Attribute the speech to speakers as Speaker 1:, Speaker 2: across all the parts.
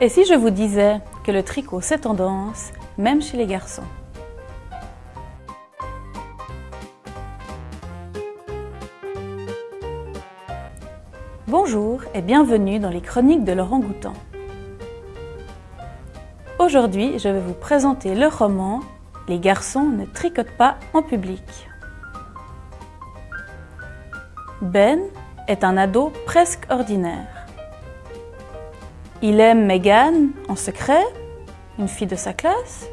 Speaker 1: Et si je vous disais que le tricot c'est tendance, même chez les garçons Bonjour et bienvenue dans les chroniques de Laurent Goutan. Aujourd'hui, je vais vous présenter le roman Les garçons ne tricotent pas en public. Ben est un ado presque ordinaire. Il aime Megan en secret, une fille de sa classe.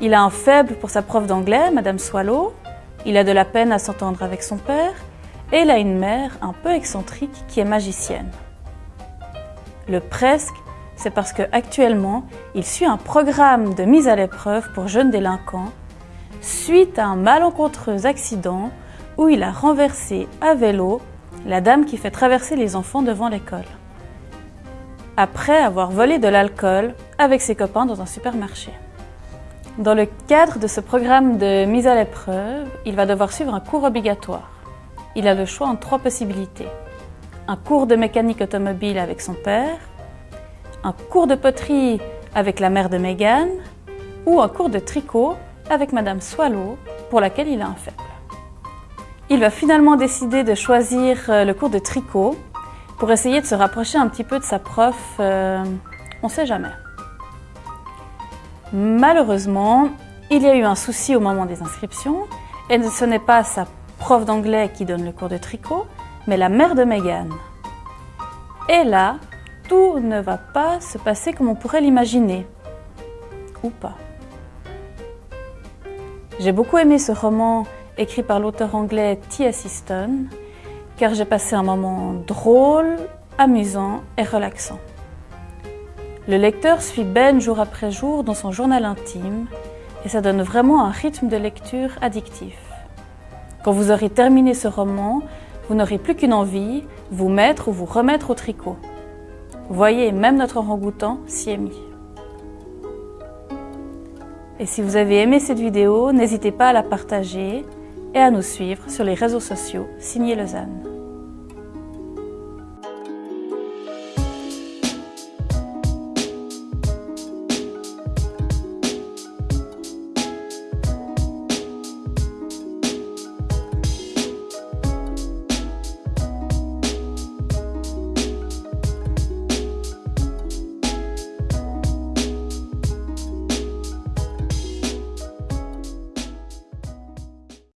Speaker 1: Il a un faible pour sa prof d'anglais, Madame Swallow. Il a de la peine à s'entendre avec son père. Et il a une mère un peu excentrique qui est magicienne. Le presque, c'est parce qu'actuellement, il suit un programme de mise à l'épreuve pour jeunes délinquants suite à un malencontreux accident où il a renversé à vélo la dame qui fait traverser les enfants devant l'école après avoir volé de l'alcool avec ses copains dans un supermarché. Dans le cadre de ce programme de mise à l'épreuve, il va devoir suivre un cours obligatoire. Il a le choix en trois possibilités. Un cours de mécanique automobile avec son père, un cours de poterie avec la mère de Megan ou un cours de tricot avec Madame Swallow pour laquelle il a un faible. Il va finalement décider de choisir euh, le cours de tricot pour essayer de se rapprocher un petit peu de sa prof, euh, on ne sait jamais. Malheureusement, il y a eu un souci au moment des inscriptions, et ce n'est pas sa prof d'anglais qui donne le cours de tricot, mais la mère de Megan. Et là, tout ne va pas se passer comme on pourrait l'imaginer. Ou pas. J'ai beaucoup aimé ce roman écrit par l'auteur anglais T.S. Easton, car j'ai passé un moment drôle, amusant et relaxant. Le lecteur suit Ben jour après jour dans son journal intime et ça donne vraiment un rythme de lecture addictif. Quand vous aurez terminé ce roman, vous n'aurez plus qu'une envie, vous mettre ou vous remettre au tricot. Voyez, même notre orangoutan s'y. Et si vous avez aimé cette vidéo, n'hésitez pas à la partager et à nous suivre sur les réseaux sociaux Signé Lausanne.